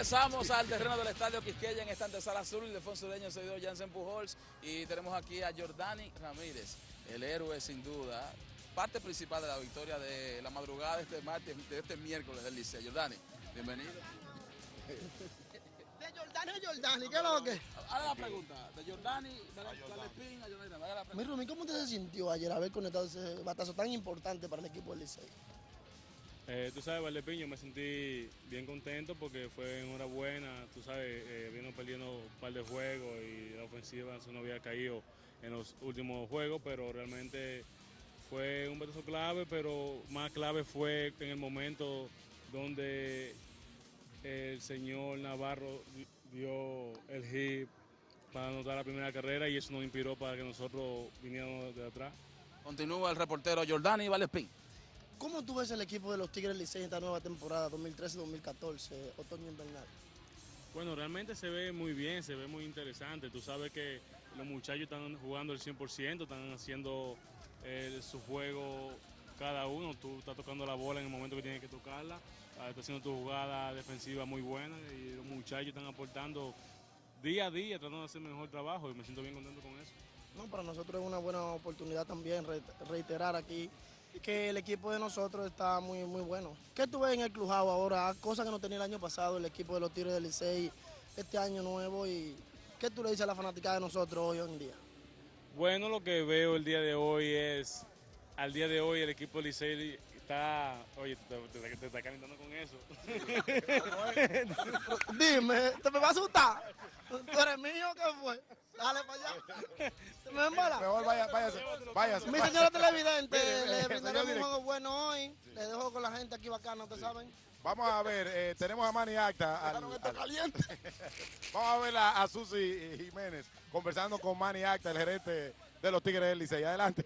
Regresamos al terreno del Estadio Quisqueya en esta antesala azul. Ildefonso Leño, seguidor Jansen Pujols. Y tenemos aquí a Jordani Ramírez, el héroe sin duda, parte principal de la victoria de la madrugada de este martes, de este miércoles del Liceo. Jordani, bienvenido. De Jordani a Jordani, ¿qué es lo que? Ahora la pregunta, de Jordani, dale Espín, a Jordani, dale la Mi. Rumi, ¿cómo usted se sintió ayer haber conectado ese batazo tan importante para el equipo del Licey? Eh, tú sabes, Valdepiño, me sentí bien contento porque fue enhorabuena. Tú sabes, eh, vino perdiendo un par de juegos y la ofensiva no había caído en los últimos juegos, pero realmente fue un batazo clave, pero más clave fue en el momento donde el señor Navarro di- dio el hit para anotar la primera carrera y eso nos inspiró para que nosotros viniéramos de atrás. Continúa el reportero Jordani Valespín. ¿Cómo tú ves el equipo de los Tigres Licey en esta nueva temporada 2013-2014, otoño invernal? Bueno, realmente se ve muy bien, se ve muy interesante. Tú sabes que los muchachos están jugando el 100%, están haciendo eh, su juego cada uno. Tú estás tocando la bola en el momento que tienes que tocarla, ah, estás haciendo tu jugada defensiva muy buena y los muchachos están aportando día a día, tratando de hacer mejor trabajo y me siento bien contento con eso. No, para nosotros es una buena oportunidad también re- reiterar aquí que el equipo de nosotros está muy muy bueno. ¿Qué tú ves en el Clujao ahora? Cosas que no tenía el año pasado el equipo de los Tigres del Licey este año nuevo y ¿qué tú le dices a la fanática de nosotros hoy en día? Bueno, lo que veo el día de hoy es, al día de hoy el equipo Licey está, oye, te, te- te está calentando con eso. Dime, ¿te me va a asustar? ¿Tú eres mío o qué fue? Dale para allá. ¿Te me embala? Mejor vaya, váyase, váyase. Mi señora televidente, le brindaremos un juego bueno hoy. Le dejo con la gente aquí bacana, ¿ustedes saben? Vamos a ver, eh, tenemos a Manny Acta. al- al- caliente. vamos a ver a, a Susi Jiménez conversando con Manny Acta, el gerente de los Tigres del Licey. Adelante.